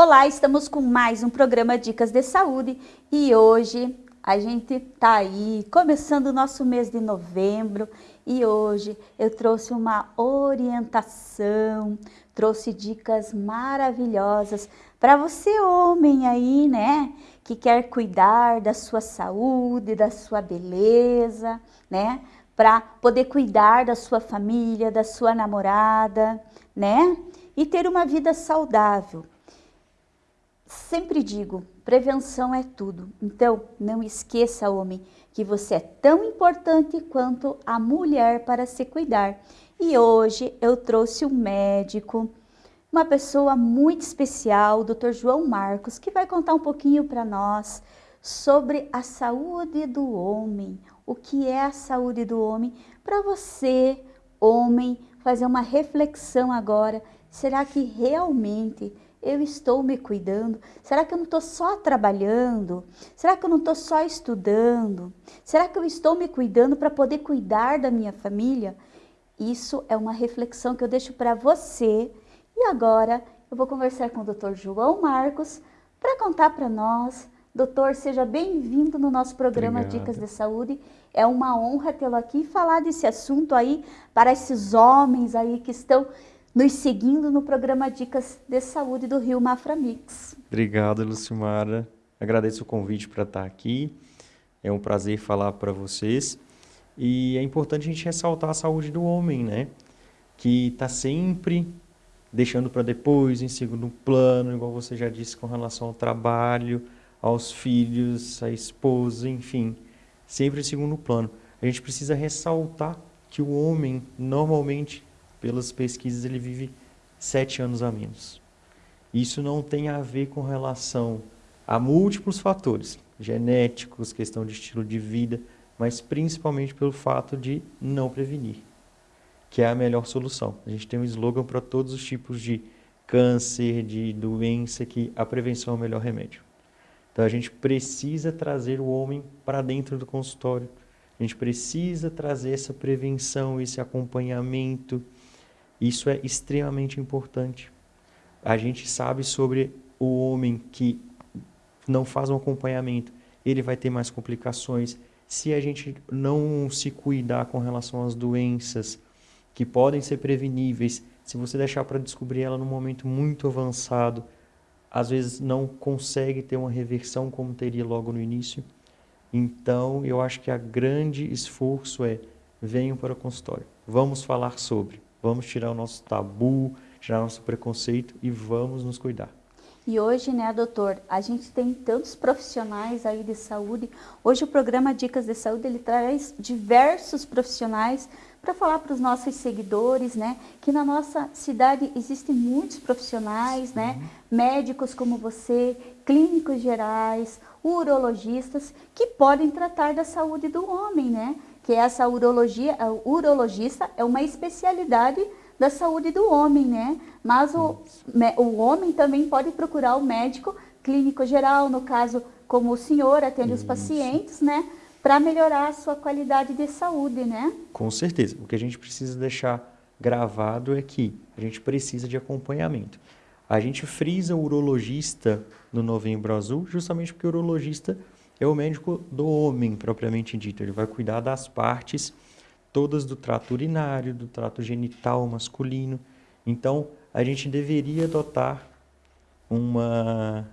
Olá, estamos com mais um programa Dicas de Saúde e hoje a gente tá aí começando o nosso mês de novembro e hoje eu trouxe uma orientação, trouxe dicas maravilhosas para você homem aí, né, que quer cuidar da sua saúde, da sua beleza, né, para poder cuidar da sua família, da sua namorada, né, e ter uma vida saudável. Sempre digo, prevenção é tudo. Então, não esqueça, homem, que você é tão importante quanto a mulher para se cuidar. E hoje eu trouxe um médico, uma pessoa muito especial, o Dr. João Marcos, que vai contar um pouquinho para nós sobre a saúde do homem, o que é a saúde do homem, para você, homem, fazer uma reflexão agora. Será que realmente eu estou me cuidando? Será que eu não estou só trabalhando? Será que eu não estou só estudando? Será que eu estou me cuidando para poder cuidar da minha família? Isso é uma reflexão que eu deixo para você. E agora eu vou conversar com o Dr. João Marcos para contar para nós. Doutor, seja bem-vindo no nosso programa Obrigado. Dicas de Saúde. É uma honra tê-lo aqui e falar desse assunto aí para esses homens aí que estão nos seguindo no programa Dicas de Saúde do Rio Mafra Mix. Obrigado, Lucimara. Agradeço o convite para estar aqui. É um prazer falar para vocês. E é importante a gente ressaltar a saúde do homem, né? Que está sempre deixando para depois, em segundo plano, igual você já disse, com relação ao trabalho, aos filhos, à esposa, enfim, sempre em segundo plano. A gente precisa ressaltar que o homem, normalmente, pelas pesquisas, ele vive sete anos a menos. Isso não tem a ver com relação a múltiplos fatores, genéticos, questão de estilo de vida, mas principalmente pelo fato de não prevenir, que é a melhor solução. A gente tem um slogan para todos os tipos de câncer, de doença, que a prevenção é o melhor remédio. Então a gente precisa trazer o homem para dentro do consultório, a gente precisa trazer essa prevenção, esse acompanhamento, isso é extremamente importante. A gente sabe sobre o homem que não faz um acompanhamento, ele vai ter mais complicações. Se a gente não se cuidar com relação às doenças que podem ser preveníveis, se você deixar para descobrir ela num momento muito avançado, às vezes não consegue ter uma reversão como teria logo no início. Então, eu acho que a grande esforço é venham para o consultório. Vamos falar sobre. Vamos tirar o nosso tabu, tirar o nosso preconceito e vamos nos cuidar. E hoje, né, doutor, a gente tem tantos profissionais aí de saúde. Hoje o programa Dicas de Saúde, ele traz diversos profissionais para falar para os nossos seguidores, né, que na nossa cidade existem muitos profissionais, né, uhum. médicos como você, clínicos gerais, urologistas, que podem tratar da saúde do homem, né, que essa urologia, o urologista é uma especialidade da saúde do homem, né? Mas o, o homem também pode procurar o médico clínico geral, no caso, como o senhor atende Isso. os pacientes, né? Para melhorar a sua qualidade de saúde, né? Com certeza. O que a gente precisa deixar gravado é que a gente precisa de acompanhamento. A gente frisa o urologista no Novembro Azul justamente porque o urologista é o médico do homem, propriamente dito. Ele vai cuidar das partes todas do trato urinário, do trato genital masculino. Então, a gente deveria adotar uma,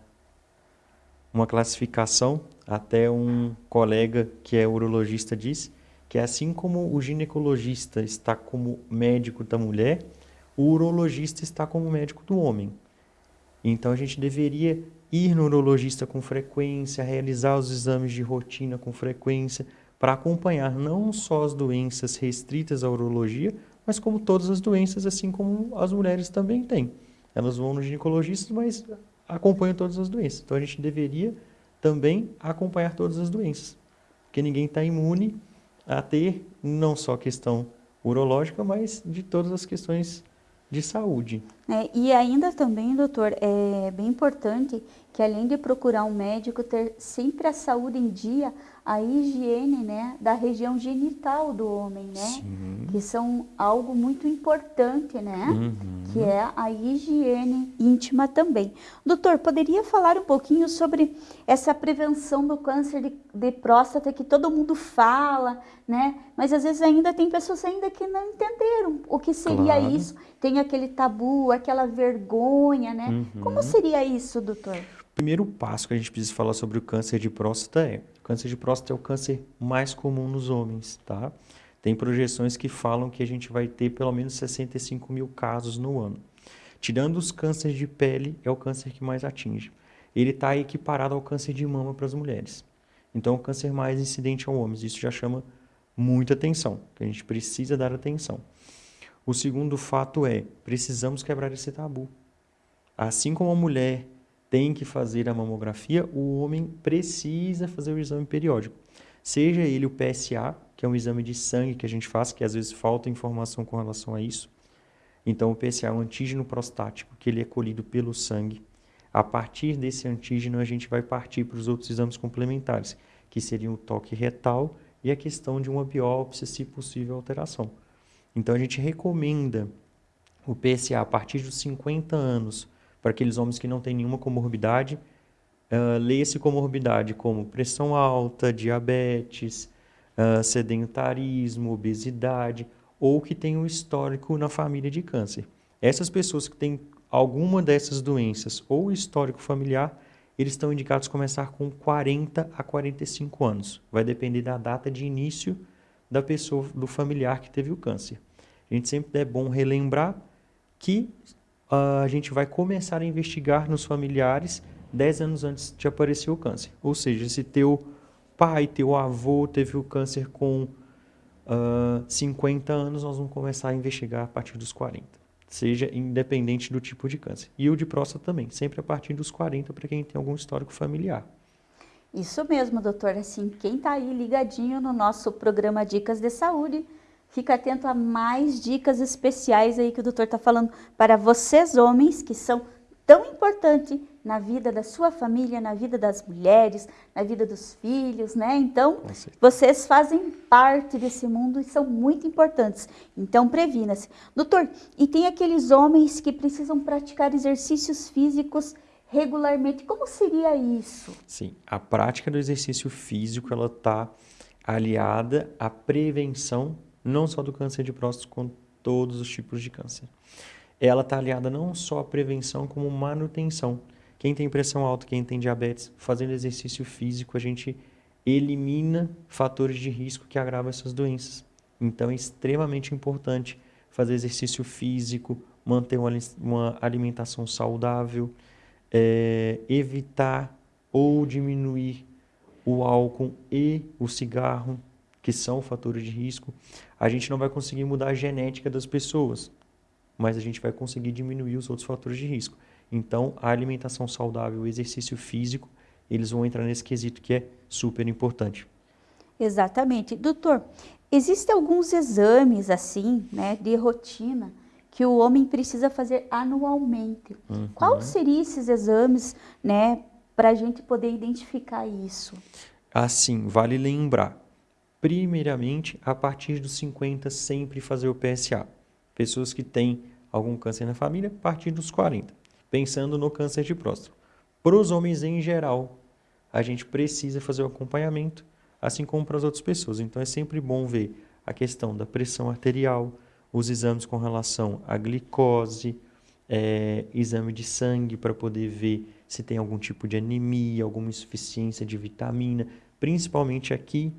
uma classificação, até um colega que é urologista disse, que assim como o ginecologista está como médico da mulher, o urologista está como médico do homem. Então a gente deveria ir no urologista com frequência, realizar os exames de rotina com frequência, para acompanhar não só as doenças restritas à urologia, mas como todas as doenças, assim como as mulheres também têm. Elas vão no ginecologista, mas acompanham todas as doenças. Então a gente deveria também acompanhar todas as doenças, porque ninguém está imune a ter não só questão urológica, mas de todas as questões de saúde. É, e ainda também, doutor, é bem importante que além de procurar um médico, ter sempre a saúde em dia, a higiene né, da região genital do homem, né? Sim. Que são algo muito importante, né? Uhum. Que é a higiene íntima também. Doutor, poderia falar um pouquinho sobre essa prevenção do câncer de, de próstata que todo mundo fala, né? Mas às vezes ainda tem pessoas ainda que não entenderam o que seria claro. isso. Tem aquele tabu, aquela vergonha, né? Uhum. Como seria isso, doutor? O primeiro passo que a gente precisa falar sobre o câncer de próstata é câncer de próstata é o câncer mais comum nos homens, tá? Tem projeções que falam que a gente vai ter pelo menos 65 mil casos no ano. Tirando os cânceres de pele, é o câncer que mais atinge. Ele está equiparado ao câncer de mama para as mulheres. Então, é o câncer mais incidente ao homens. Isso já chama muita atenção, que a gente precisa dar atenção. O segundo fato é, precisamos quebrar esse tabu. Assim como a mulher tem que fazer a mamografia, o homem precisa fazer o exame periódico. Seja ele o PSA, que é um exame de sangue que a gente faz, que às vezes falta informação com relação a isso. Então, o PSA é um antígeno prostático, que ele é colhido pelo sangue. A partir desse antígeno, a gente vai partir para os outros exames complementares, que seriam o toque retal e a questão de uma biópsia, se possível alteração. Então, a gente recomenda o PSA a partir dos 50 anos, para aqueles homens que não têm nenhuma comorbidade. Uh, Leia-se comorbidade como pressão alta, diabetes, uh, sedentarismo, obesidade, ou que tem um histórico na família de câncer. Essas pessoas que têm alguma dessas doenças ou histórico familiar, eles estão indicados a começar com 40 a 45 anos. Vai depender da data de início da pessoa, do familiar que teve o câncer. A gente sempre é bom relembrar que a gente vai começar a investigar nos familiares 10 anos antes de aparecer o câncer. Ou seja, se teu pai, teu avô teve o câncer com uh, 50 anos, nós vamos começar a investigar a partir dos 40. Seja independente do tipo de câncer. E o de próstata também, sempre a partir dos 40 para quem tem algum histórico familiar. Isso mesmo, doutor. Assim, quem está aí ligadinho no nosso programa Dicas de Saúde, Fica atento a mais dicas especiais aí que o doutor está falando para vocês homens que são tão importantes na vida da sua família, na vida das mulheres, na vida dos filhos, né? Então, vocês fazem parte desse mundo e são muito importantes. Então, previna-se. Doutor, e tem aqueles homens que precisam praticar exercícios físicos regularmente. Como seria isso? Sim, a prática do exercício físico, ela está aliada à prevenção não só do câncer de próstata, com todos os tipos de câncer. Ela está aliada não só à prevenção, como manutenção. Quem tem pressão alta, quem tem diabetes, fazendo exercício físico, a gente elimina fatores de risco que agravam essas doenças. Então é extremamente importante fazer exercício físico, manter uma alimentação saudável, é, evitar ou diminuir o álcool e o cigarro, que são fatores de risco, a gente não vai conseguir mudar a genética das pessoas, mas a gente vai conseguir diminuir os outros fatores de risco. Então, a alimentação saudável, o exercício físico, eles vão entrar nesse quesito que é super importante. Exatamente. Doutor, existem alguns exames assim, né, de rotina, que o homem precisa fazer anualmente. Uhum. Qual seriam esses exames, né, para a gente poder identificar isso? Assim, vale lembrar, primeiramente, a partir dos 50, sempre fazer o PSA. Pessoas que têm algum câncer na família, a partir dos 40. Pensando no câncer de próstata. Para os homens em geral, a gente precisa fazer o acompanhamento, assim como para as outras pessoas. Então é sempre bom ver a questão da pressão arterial, os exames com relação à glicose, é, exame de sangue para poder ver se tem algum tipo de anemia, alguma insuficiência de vitamina, principalmente aqui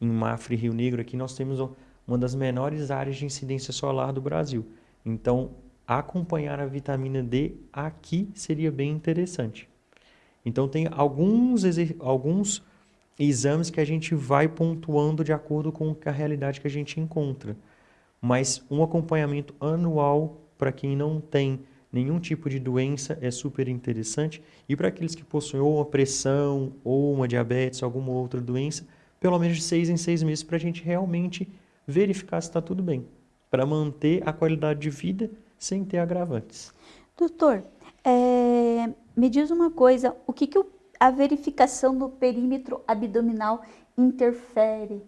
em Mafra e Rio Negro, aqui nós temos uma das menores áreas de incidência solar do Brasil. Então, acompanhar a vitamina D aqui seria bem interessante. Então, tem alguns, alguns exames que a gente vai pontuando de acordo com a realidade que a gente encontra. Mas um acompanhamento anual para quem não tem nenhum tipo de doença é super interessante. E para aqueles que possuem ou uma pressão, ou uma diabetes, alguma outra doença, pelo menos de seis em seis meses para a gente realmente verificar se está tudo bem, para manter a qualidade de vida sem ter agravantes. Doutor, é, me diz uma coisa, o que, que a verificação do perímetro abdominal interfere?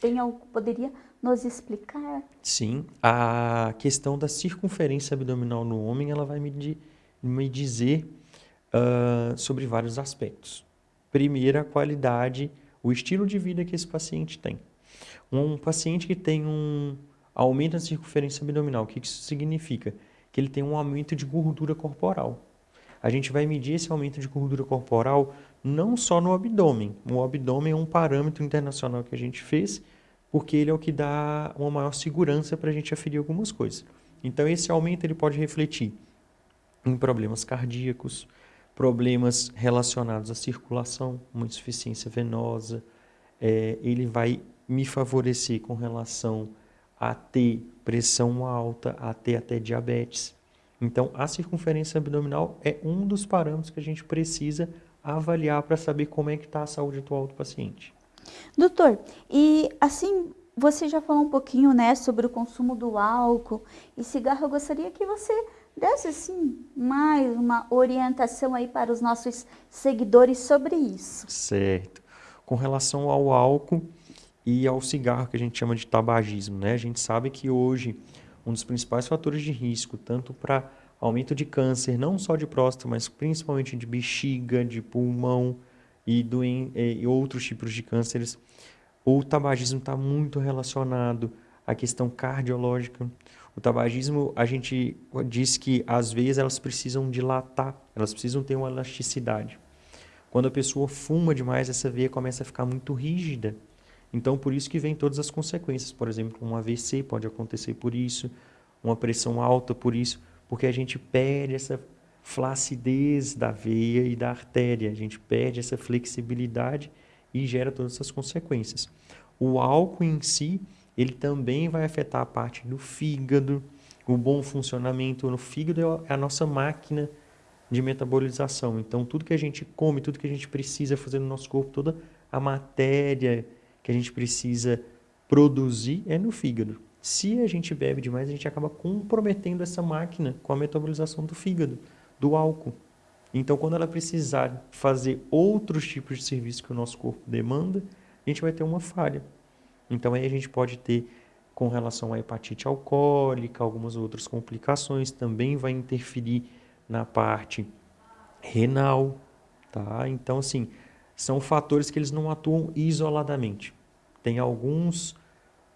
Tem algo, poderia nos explicar? Sim, a questão da circunferência abdominal no homem, ela vai me, me dizer uh, sobre vários aspectos. Primeiro, a qualidade, o estilo de vida que esse paciente tem. Um paciente que tem um aumento da circunferência abdominal, o que isso significa? Que ele tem um aumento de gordura corporal. A gente vai medir esse aumento de gordura corporal não só no abdômen. O abdômen é um parâmetro internacional que a gente fez, porque ele é o que dá uma maior segurança para a gente aferir algumas coisas. Então, esse aumento ele pode refletir em problemas cardíacos, problemas relacionados à circulação, uma insuficiência venosa. É, ele vai me favorecer com relação a ter pressão alta, a ter até diabetes. Então, a circunferência abdominal é um dos parâmetros que a gente precisa avaliar para saber como é que está a saúde atual do paciente. Doutor, e assim, você já falou um pouquinho, né, sobre o consumo do álcool e cigarro. Eu gostaria que você desse, assim, mais uma orientação aí para os nossos seguidores sobre isso. Certo. Com relação ao álcool e ao cigarro, que a gente chama de tabagismo, né? A gente sabe que hoje um dos principais fatores de risco, tanto para aumento de câncer, não só de próstata, mas principalmente de bexiga, de pulmão e, doen e outros tipos de cânceres, o tabagismo está muito relacionado à questão cardiológica. O tabagismo, a gente diz que às vezes elas precisam dilatar, elas precisam ter uma elasticidade. Quando a pessoa fuma demais, essa veia começa a ficar muito rígida. Então, por isso que vem todas as consequências. Por exemplo, um AVC pode acontecer por isso, uma pressão alta por isso, porque a gente perde essa flacidez da veia e da artéria, a gente perde essa flexibilidade e gera todas essas consequências. O álcool em si, ele também vai afetar a parte do fígado, o bom funcionamento. No fígado é a nossa máquina de metabolização. Então, tudo que a gente come, tudo que a gente precisa fazer no nosso corpo, toda a matéria que a gente precisa produzir é no fígado. Se a gente bebe demais, a gente acaba comprometendo essa máquina com a metabolização do fígado, do álcool. Então, quando ela precisar fazer outros tipos de serviço que o nosso corpo demanda, a gente vai ter uma falha. Então, aí a gente pode ter, com relação à hepatite alcoólica, algumas outras complicações, também vai interferir na parte renal, tá? Então, assim, são fatores que eles não atuam isoladamente. Tem alguns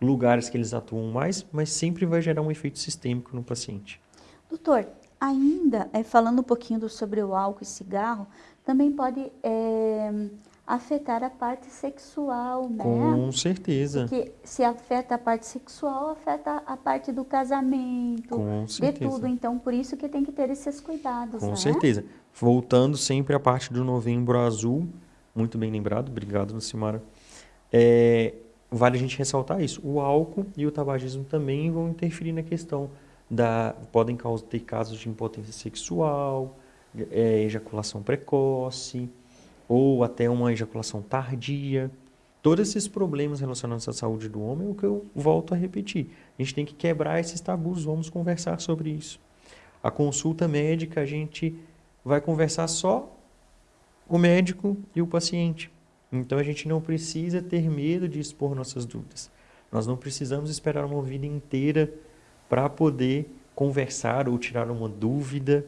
lugares que eles atuam mais, mas sempre vai gerar um efeito sistêmico no paciente. Doutor, Ainda, é, falando um pouquinho do, sobre o álcool e cigarro, também pode é, afetar a parte sexual, né? Com certeza. Porque se afeta a parte sexual, afeta a parte do casamento, Com certeza. de tudo. Então, por isso que tem que ter esses cuidados, Com né? certeza. Voltando sempre à parte do novembro azul, muito bem lembrado, obrigado, Lucimara. É, vale a gente ressaltar isso. O álcool e o tabagismo também vão interferir na questão da, podem ter casos de impotência sexual, é, ejaculação precoce, ou até uma ejaculação tardia. Todos esses problemas relacionados à saúde do homem é o que eu volto a repetir. A gente tem que quebrar esses tabus, vamos conversar sobre isso. A consulta médica, a gente vai conversar só o médico e o paciente. Então a gente não precisa ter medo de expor nossas dúvidas. Nós não precisamos esperar uma vida inteira para poder conversar ou tirar uma dúvida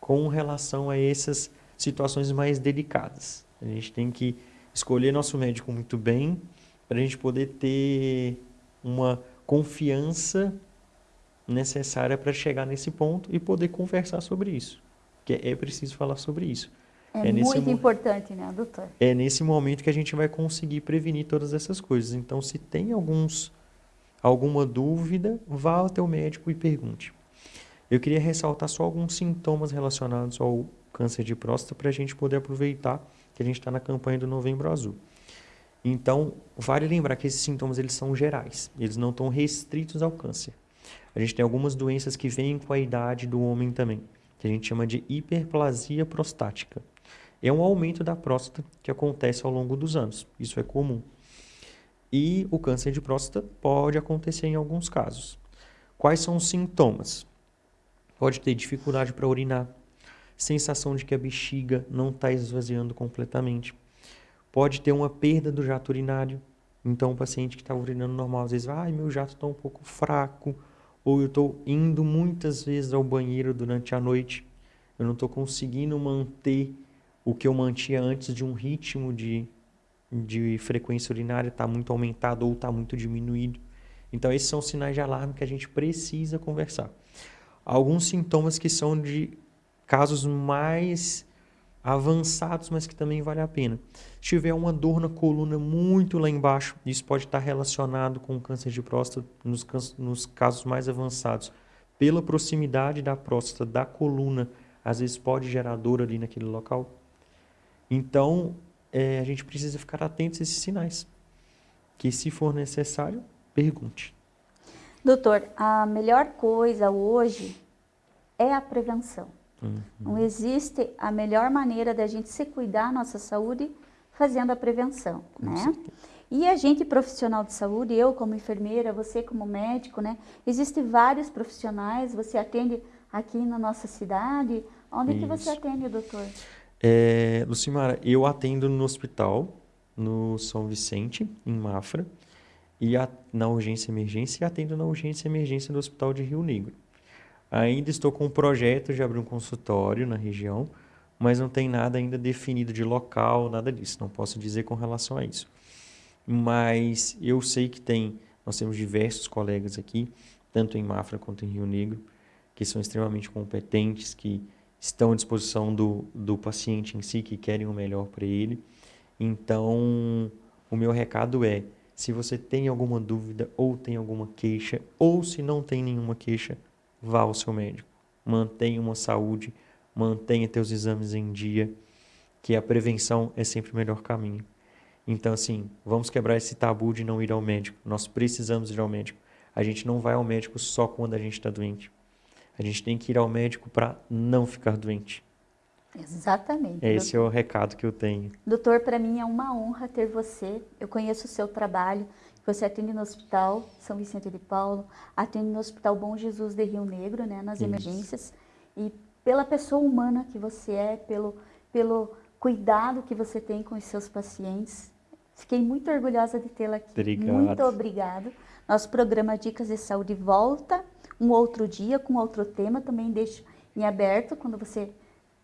com relação a essas situações mais delicadas. A gente tem que escolher nosso médico muito bem para a gente poder ter uma confiança necessária para chegar nesse ponto e poder conversar sobre isso. Que é preciso falar sobre isso. É, é muito importante, né, doutor? É nesse momento que a gente vai conseguir prevenir todas essas coisas. Então, se tem alguns alguma dúvida, vá ao teu médico e pergunte. Eu queria ressaltar só alguns sintomas relacionados ao câncer de próstata para a gente poder aproveitar que a gente está na campanha do Novembro Azul. Então, vale lembrar que esses sintomas eles são gerais, eles não estão restritos ao câncer. A gente tem algumas doenças que vêm com a idade do homem também, que a gente chama de hiperplasia prostática. É um aumento da próstata que acontece ao longo dos anos, isso é comum. E o câncer de próstata pode acontecer em alguns casos. Quais são os sintomas? pode ter dificuldade para urinar, sensação de que a bexiga não está esvaziando completamente, pode ter uma perda do jato urinário. Então, o paciente que está urinando normal, às vezes, ah, meu jato está um pouco fraco, ou eu estou indo muitas vezes ao banheiro durante a noite, eu não estou conseguindo manter o que eu mantinha antes de um ritmo de, de frequência urinária está muito aumentado ou está muito diminuído. Então, esses são sinais de alarme que a gente precisa conversar. Alguns sintomas que são de casos mais avançados, mas que também vale a pena. Se tiver uma dor na coluna muito lá embaixo, isso pode estar relacionado com câncer de próstata nos, nos casos mais avançados. Pela proximidade da próstata, da coluna, às vezes pode gerar dor ali naquele local. Então, é, a gente precisa ficar atento a esses sinais. Que se for necessário, pergunte. Doutor, a melhor coisa hoje é a prevenção. Uhum. Não existe a melhor maneira da gente se cuidar da nossa saúde fazendo a prevenção, Com né? Certeza. E a gente profissional de saúde, eu como enfermeira, você como médico, né? Existem vários profissionais, você atende aqui na nossa cidade. Onde Isso. que você atende, doutor? É, Lucimara, eu atendo no hospital, no São Vicente, em Mafra, e a, na urgência emergência, e atendo na urgência emergência do Hospital de Rio Negro. Ainda estou com um projeto de abrir um consultório na região, mas não tem nada ainda definido de local, nada disso. Não posso dizer com relação a isso. Mas eu sei que tem, nós temos diversos colegas aqui, tanto em Mafra quanto em Rio Negro, que são extremamente competentes, que estão à disposição do, do paciente em si, que querem o melhor para ele. Então, o meu recado é, se você tem alguma dúvida ou tem alguma queixa, ou se não tem nenhuma queixa, vá ao seu médico. Mantenha uma saúde, mantenha teus exames em dia, que a prevenção é sempre o melhor caminho. Então, assim, vamos quebrar esse tabu de não ir ao médico. Nós precisamos ir ao médico. A gente não vai ao médico só quando a gente está doente. A gente tem que ir ao médico para não ficar doente. Exatamente. Esse doutor. é o recado que eu tenho. Doutor, para mim é uma honra ter você. Eu conheço o seu trabalho. Você atende no Hospital São Vicente de Paulo, atende no Hospital Bom Jesus de Rio Negro, né, nas Isso. emergências. E pela pessoa humana que você é, pelo, pelo cuidado que você tem com os seus pacientes. Fiquei muito orgulhosa de tê-la aqui. Obrigado. Muito obrigado. Nosso programa Dicas de Saúde volta um outro dia com outro tema. Também deixo em aberto quando você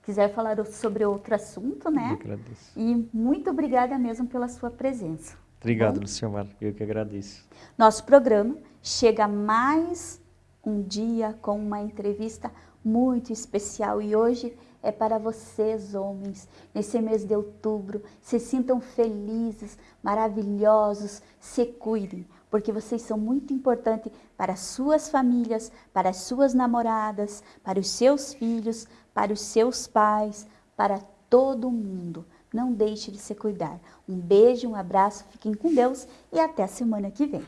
quiser falar sobre outro assunto, né? Eu agradeço. E muito obrigada mesmo pela sua presença. Obrigado, Luciomar. Eu que agradeço. Nosso programa chega mais um dia com uma entrevista muito especial e hoje é para vocês, homens, nesse mês de outubro. Se sintam felizes, maravilhosos, se cuidem, porque vocês são muito importantes para suas famílias, para as suas namoradas, para os seus filhos, para os seus pais, para todo mundo. Não deixe de se cuidar. Um beijo, um abraço, fiquem com Deus e até a semana que vem.